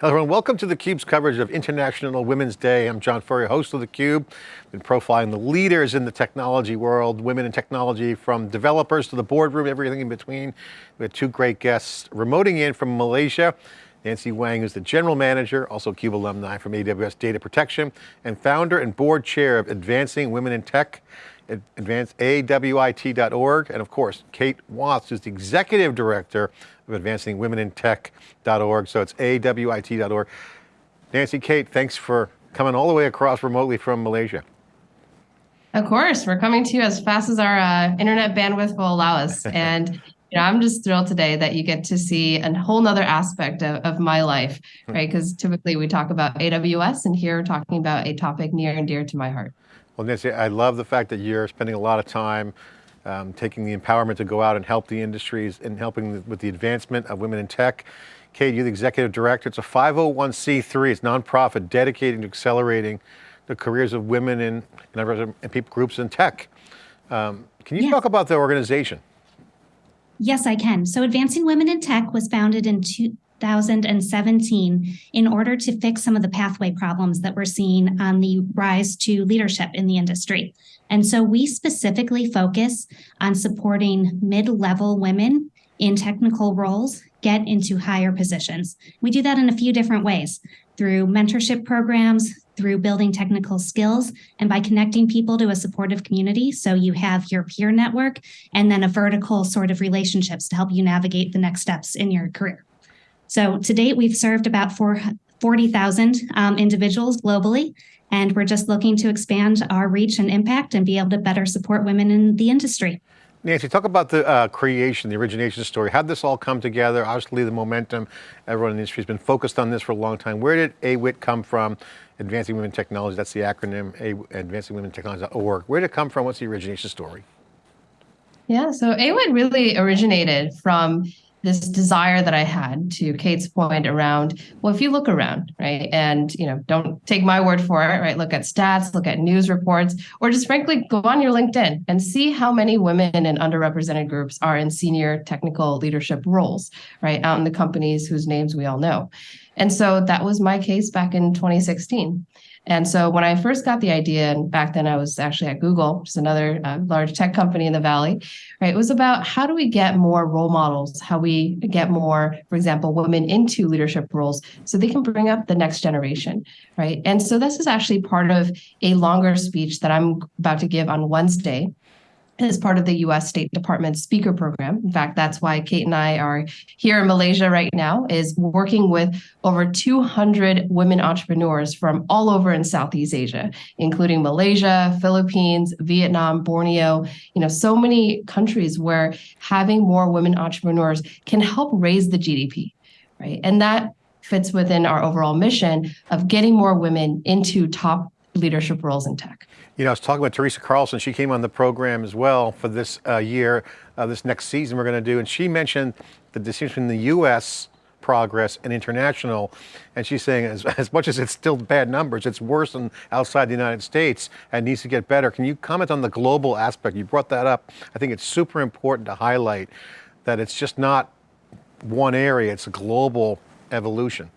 Hello everyone, welcome to theCUBE's coverage of International Women's Day. I'm John Furrier, host of theCUBE. Been profiling the leaders in the technology world, women in technology, from developers to the boardroom, everything in between. We had two great guests remoting in from Malaysia. Nancy Wang is the general manager, also CUBE alumni from AWS Data Protection, and founder and board chair of Advancing Women in Tech, advance awit.org, and of course, Kate Watts is the executive director of Advancing Women in Tech.org, so it's awit.org. Nancy, Kate, thanks for coming all the way across remotely from Malaysia. Of course, we're coming to you as fast as our uh, internet bandwidth will allow us. And you know, I'm just thrilled today that you get to see a whole nother aspect of, of my life, hmm. right? Because typically we talk about AWS and here we're talking about a topic near and dear to my heart. Well, Nancy, I love the fact that you're spending a lot of time um, taking the empowerment to go out and help the industries and helping the, with the advancement of women in tech. Kate, you're the executive director. It's a 501c3, it's nonprofit dedicated to accelerating the careers of women in, in, in people groups in tech. Um, can you talk about the organization? Yes, I can. So Advancing Women in Tech was founded in 2017 in order to fix some of the pathway problems that we're seeing on the rise to leadership in the industry. And so we specifically focus on supporting mid-level women in technical roles get into higher positions. We do that in a few different ways through mentorship programs, through building technical skills, and by connecting people to a supportive community. So you have your peer network and then a vertical sort of relationships to help you navigate the next steps in your career. So to date, we've served about 40,000 um, individuals globally, and we're just looking to expand our reach and impact and be able to better support women in the industry. Nancy, talk about the uh, creation, the origination story. How did this all come together? Obviously the momentum, everyone in the industry has been focused on this for a long time. Where did AWIT come from? Advancing Women Technology, that's the acronym, Advancing Women Technology.org. Where did it come from? What's the origination story? Yeah, so AWIT really originated from this desire that I had to Kate's point around, well, if you look around, right, and you know, don't take my word for it, right? Look at stats, look at news reports, or just frankly go on your LinkedIn and see how many women in underrepresented groups are in senior technical leadership roles, right, out in the companies whose names we all know. And so that was my case back in 2016. And so when I first got the idea, and back then I was actually at Google, is another uh, large tech company in the Valley, right? It was about how do we get more role models, how we get more, for example, women into leadership roles so they can bring up the next generation, right? And so this is actually part of a longer speech that I'm about to give on Wednesday as part of the US State Department speaker program. In fact, that's why Kate and I are here in Malaysia right now, is working with over 200 women entrepreneurs from all over in Southeast Asia, including Malaysia, Philippines, Vietnam, Borneo, you know, so many countries where having more women entrepreneurs can help raise the GDP, right? And that fits within our overall mission of getting more women into top leadership roles in tech. You know, I was talking with Teresa Carlson. She came on the program as well for this uh, year, uh, this next season we're going to do. And she mentioned the distinction in the US progress and international. And she's saying as, as much as it's still bad numbers, it's worse than outside the United States and needs to get better. Can you comment on the global aspect? You brought that up. I think it's super important to highlight that it's just not one area, it's a global evolution.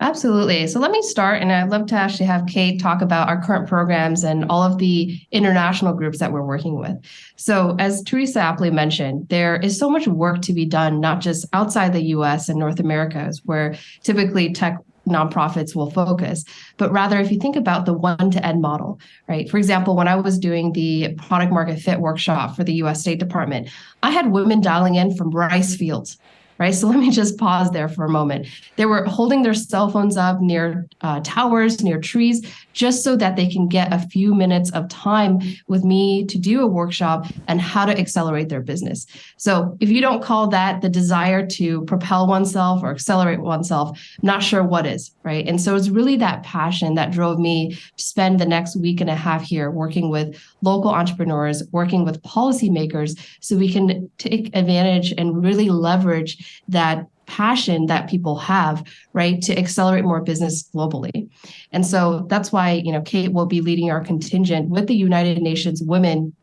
Absolutely. So let me start, and I'd love to actually have Kate talk about our current programs and all of the international groups that we're working with. So as Teresa aptly mentioned, there is so much work to be done, not just outside the US and North America, where typically tech nonprofits will focus, but rather if you think about the one to end model, right? For example, when I was doing the product market fit workshop for the US State Department, I had women dialing in from rice fields right? So let me just pause there for a moment. They were holding their cell phones up near uh, towers, near trees, just so that they can get a few minutes of time with me to do a workshop and how to accelerate their business. So if you don't call that the desire to propel oneself or accelerate oneself, I'm not sure what is, right? And so it's really that passion that drove me to spend the next week and a half here working with local entrepreneurs, working with policymakers, so we can take advantage and really leverage that passion that people have, right, to accelerate more business globally. And so that's why, you know, Kate will be leading our contingent with the United Nations Women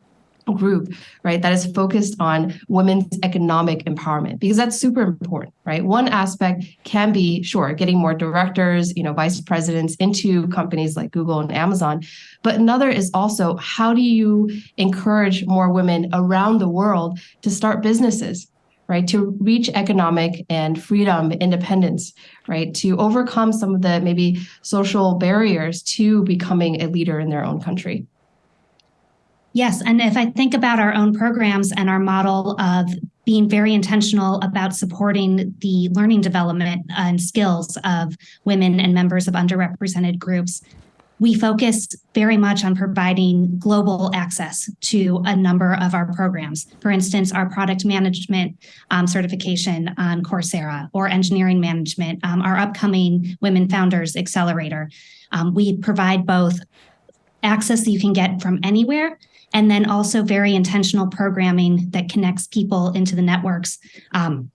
group, right, that is focused on women's economic empowerment because that's super important, right? One aspect can be, sure, getting more directors, you know, vice presidents into companies like Google and Amazon, but another is also how do you encourage more women around the world to start businesses, right? To reach economic and freedom, independence, right? To overcome some of the maybe social barriers to becoming a leader in their own country. Yes. And if I think about our own programs and our model of being very intentional about supporting the learning development and skills of women and members of underrepresented groups, we focus very much on providing global access to a number of our programs. For instance, our product management um, certification on Coursera or engineering management, um, our upcoming Women Founders Accelerator. Um, we provide both access that you can get from anywhere and then also very intentional programming that connects people into the networks um,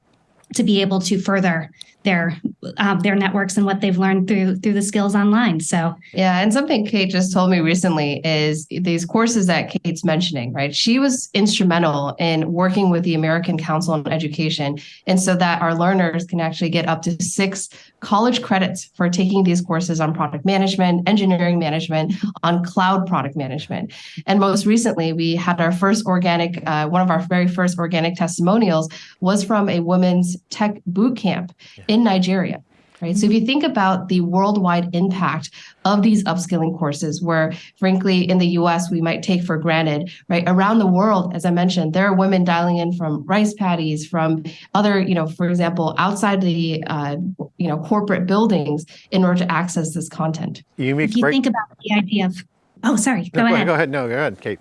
to be able to further their um, their networks and what they've learned through through the skills online. So yeah, and something Kate just told me recently is these courses that Kate's mentioning, right? She was instrumental in working with the American Council on Education, and so that our learners can actually get up to six college credits for taking these courses on product management, engineering management, on cloud product management. And most recently, we had our first organic, uh, one of our very first organic testimonials was from a women's tech boot camp in Nigeria. Right. So if you think about the worldwide impact of these upskilling courses, where frankly in the US we might take for granted, right? Around the world, as I mentioned, there are women dialing in from rice paddies, from other, you know, for example, outside the uh, you know corporate buildings in order to access this content. You if you think about the idea of oh sorry, go, no, ahead. Go ahead. No, go ahead, Kate.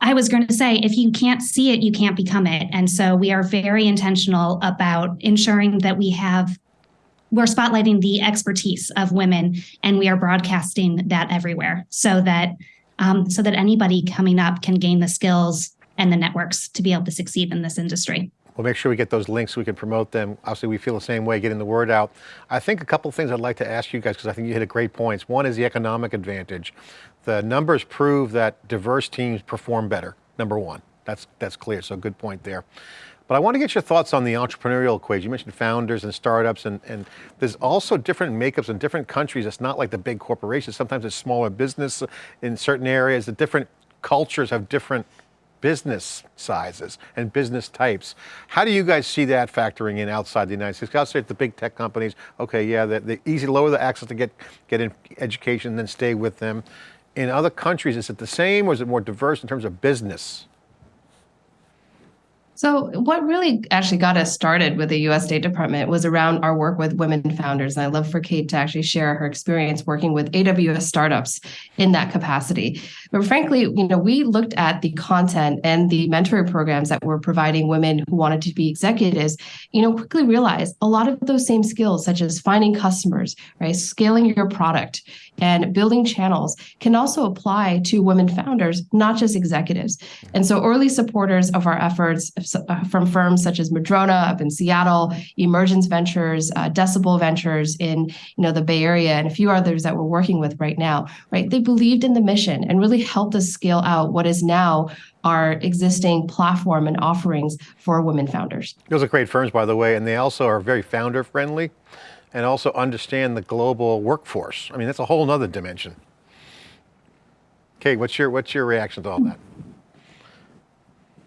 I was going to say, if you can't see it, you can't become it. And so we are very intentional about ensuring that we have we're spotlighting the expertise of women and we are broadcasting that everywhere so that um, so that anybody coming up can gain the skills and the networks to be able to succeed in this industry. We'll make sure we get those links so we can promote them. Obviously, we feel the same way, getting the word out. I think a couple of things I'd like to ask you guys, because I think you hit a great points. One is the economic advantage. The numbers prove that diverse teams perform better, number one. That's, that's clear, so good point there. But I want to get your thoughts on the entrepreneurial equation. You mentioned founders and startups, and, and there's also different makeups in different countries. It's not like the big corporations. Sometimes it's smaller business in certain areas. The different cultures have different business sizes and business types. How do you guys see that factoring in outside the United States? Outside the big tech companies, okay, yeah, the, the easy, lower the access to get, get in education, then stay with them. In other countries, is it the same or is it more diverse in terms of business? So, what really actually got us started with the US State Department was around our work with women founders. And I'd love for Kate to actually share her experience working with AWS startups in that capacity. But frankly, you know, we looked at the content and the mentoring programs that were providing women who wanted to be executives, you know, quickly realized a lot of those same skills, such as finding customers, right, scaling your product, and building channels can also apply to women founders, not just executives. And so early supporters of our efforts from firms such as Madrona up in Seattle, Emergence Ventures, uh, Decibel Ventures in you know the Bay Area, and a few others that we're working with right now, right? They believed in the mission and really helped us scale out what is now our existing platform and offerings for women founders. Those are great firms, by the way, and they also are very founder friendly and also understand the global workforce. I mean, that's a whole nother dimension. Kate, what's your, what's your reaction to all that?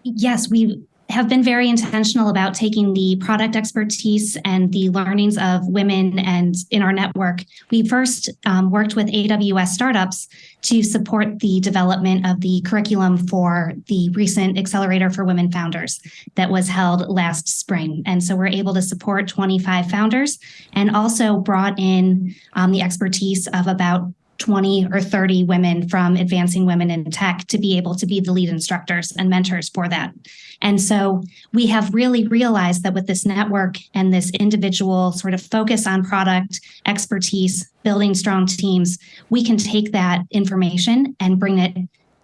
Yes, we have been very intentional about taking the product expertise and the learnings of women and in our network. We first um, worked with AWS startups to support the development of the curriculum for the recent Accelerator for Women Founders that was held last spring. And so we're able to support 25 founders and also brought in um, the expertise of about 20 or 30 women from advancing women in tech to be able to be the lead instructors and mentors for that. And so we have really realized that with this network and this individual sort of focus on product expertise, building strong teams, we can take that information and bring it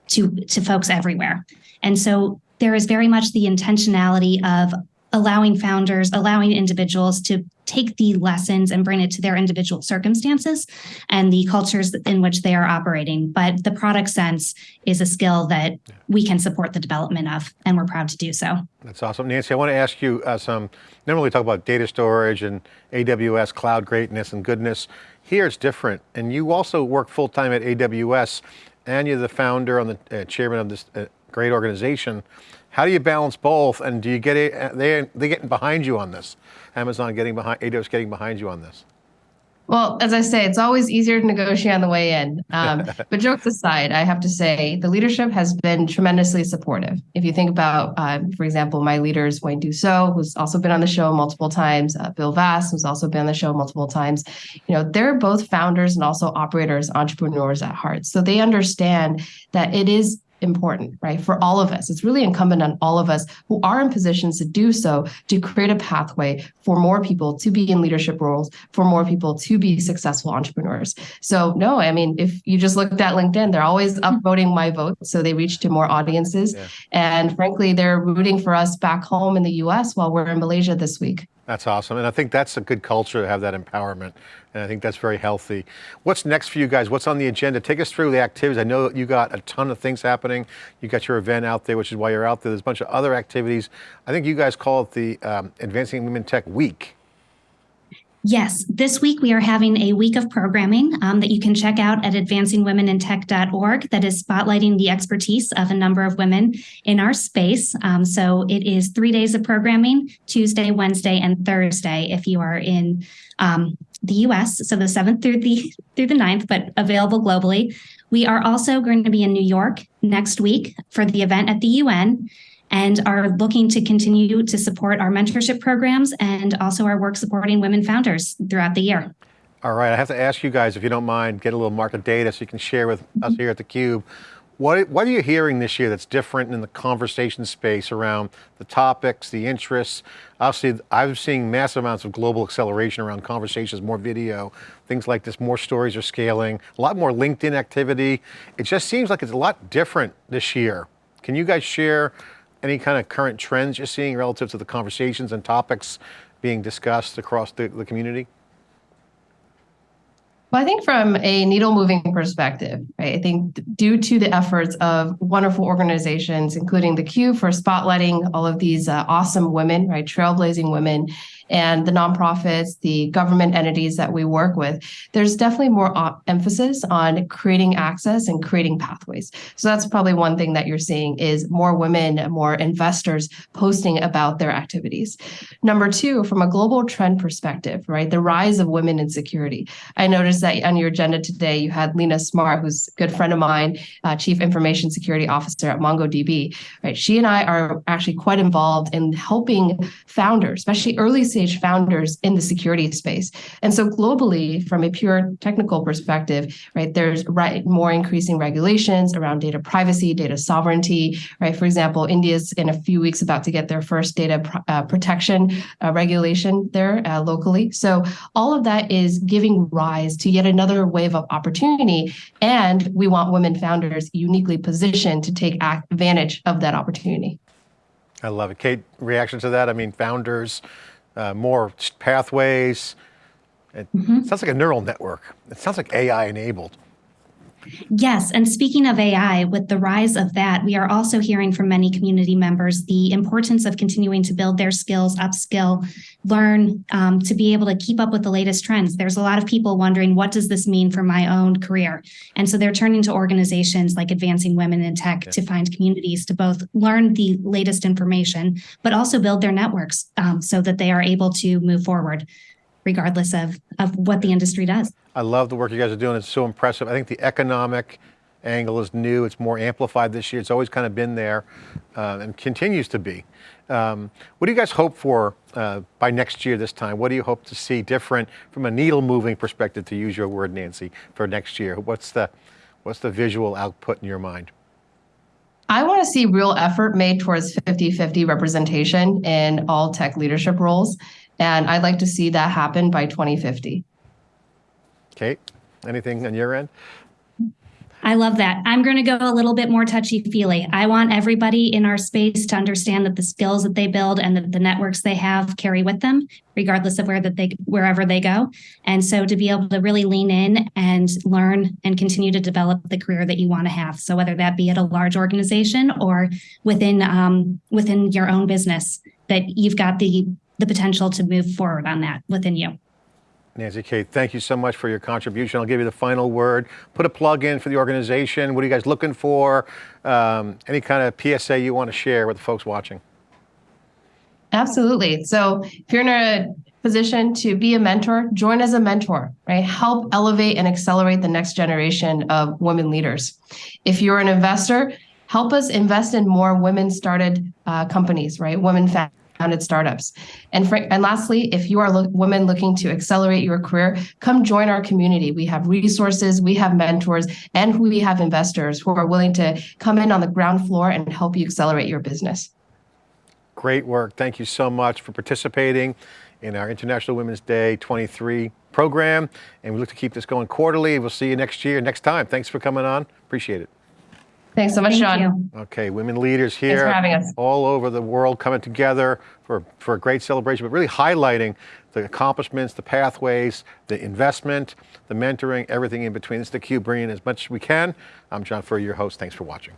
to, to folks everywhere. And so there is very much the intentionality of allowing founders, allowing individuals to take the lessons and bring it to their individual circumstances and the cultures in which they are operating. But the product sense is a skill that we can support the development of, and we're proud to do so. That's awesome. Nancy, I want to ask you uh, some, normally we talk about data storage and AWS cloud greatness and goodness. Here it's different. And you also work full-time at AWS and you're the founder and the uh, chairman of this uh, great organization. How do you balance both? And do you get it, uh, they, they getting behind you on this? Amazon getting behind, AWS getting behind you on this? Well, as I say, it's always easier to negotiate on the way in. Um, but jokes aside, I have to say the leadership has been tremendously supportive. If you think about, uh, for example, my leaders, Wayne Duso, who's also been on the show multiple times, uh, Bill Vass, who's also been on the show multiple times, you know, they're both founders and also operators, entrepreneurs at heart. So they understand that it is important, right? For all of us. It's really incumbent on all of us who are in positions to do so to create a pathway for more people to be in leadership roles, for more people to be successful entrepreneurs. So no, I mean, if you just looked at LinkedIn, they're always mm-hmm. upvoting my vote. So they reach to more audiences. Yeah. And frankly, they're rooting for us back home in the US while we're in Malaysia this week. That's awesome. And I think that's a good culture to have that empowerment. And I think that's very healthy. What's next for you guys? What's on the agenda? Take us through the activities. I know you got a ton of things happening. You got your event out there, which is why you're out there. There's a bunch of other activities. I think you guys call it the um, Advancing Women Tech Week. Yes, this week we are having a week of programming um, that you can check out at advancingwomenintech.org that is spotlighting the expertise of a number of women in our space. Um, so it is three days of programming, Tuesday, Wednesday, and Thursday if you are in um, the US, so the 7th through the through the 9th, but available globally. We are also going to be in New York next week for the event at the UN and are looking to continue to support our mentorship programs and also our work supporting women founders throughout the year. All right, I have to ask you guys, if you don't mind, get a little market data so you can share with mm -hmm. us here at theCUBE. What, what are you hearing this year that's different in the conversation space around the topics, the interests? Obviously, I'm seeing massive amounts of global acceleration around conversations, more video, things like this, more stories are scaling, a lot more LinkedIn activity. It just seems like it's a lot different this year. Can you guys share any kind of current trends you're seeing relative to the conversations and topics being discussed across the, the community? Well, I think from a needle moving perspective, right, I think due to the efforts of wonderful organizations, including the Q for spotlighting all of these uh, awesome women, right, trailblazing women and the nonprofits, the government entities that we work with, there's definitely more emphasis on creating access and creating pathways. So that's probably one thing that you're seeing is more women, more investors posting about their activities. Number two, from a global trend perspective, right, the rise of women in security. I noticed that on your agenda today, you had Lena Smart, who's a good friend of mine, uh, Chief Information Security Officer at MongoDB, right? She and I are actually quite involved in helping founders, especially early founders in the security space. And so globally, from a pure technical perspective, right, there's right more increasing regulations around data privacy, data sovereignty, right? For example, India's in a few weeks about to get their first data uh, protection uh, regulation there uh, locally. So all of that is giving rise to yet another wave of opportunity. And we want women founders uniquely positioned to take advantage of that opportunity. I love it. Kate, reaction to that? I mean, founders, uh, more pathways. It mm -hmm. sounds like a neural network. It sounds like AI enabled. Yes. And speaking of AI, with the rise of that, we are also hearing from many community members the importance of continuing to build their skills, upskill, learn um, to be able to keep up with the latest trends. There's a lot of people wondering, what does this mean for my own career? And so they're turning to organizations like Advancing Women in Tech to find communities to both learn the latest information, but also build their networks um, so that they are able to move forward regardless of, of what the industry does. I love the work you guys are doing. It's so impressive. I think the economic angle is new. It's more amplified this year. It's always kind of been there uh, and continues to be. Um, what do you guys hope for uh, by next year this time? What do you hope to see different from a needle moving perspective, to use your word, Nancy, for next year? What's the, what's the visual output in your mind? I want to see real effort made towards 50-50 representation in all tech leadership roles. And I'd like to see that happen by 2050. Kate, anything on your end? I love that. I'm going to go a little bit more touchy feely. I want everybody in our space to understand that the skills that they build and the, the networks they have carry with them, regardless of where that they wherever they go. And so to be able to really lean in and learn and continue to develop the career that you want to have. So whether that be at a large organization or within um, within your own business, that you've got the the potential to move forward on that within you. Nancy Kate, thank you so much for your contribution. I'll give you the final word. Put a plug in for the organization. What are you guys looking for? Um, any kind of PSA you want to share with the folks watching? Absolutely. So if you're in a position to be a mentor, join as a mentor, right? Help elevate and accelerate the next generation of women leaders. If you're an investor, help us invest in more women started uh, companies, right? Women founded startups. And, fr- and lastly, if you are lo- women looking to accelerate your career, come join our community. We have resources, we have mentors, and we have investors who are willing to come in on the ground floor and help you accelerate your business. Great work. Thank you so much for participating in our International Women's Day 23 program. And we look to keep this going quarterly. We'll see you next year, next time. Thanks for coming on. Appreciate it. Thanks so much, Thank Sean. you. Okay, women leaders here for having us. all over the world coming together for, for a great celebration, but really highlighting the accomplishments, the pathways, the investment, the mentoring, everything in between. This is theCUBE bringing as much as we can. I'm John Furrier, your host. Thanks for watching.